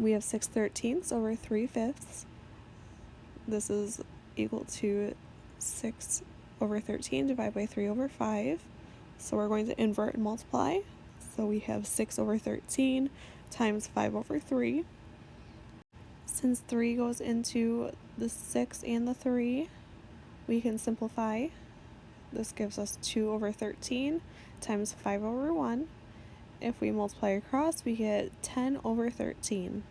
we have 6 thirteenths over 3 fifths. This is equal to 6 over 13 divided by 3 over 5. So we're going to invert and multiply. So we have 6 over 13 times 5 over 3. Since 3 goes into the 6 and the 3, we can simplify. This gives us 2 over 13 times 5 over 1. If we multiply across, we get 10 over 13.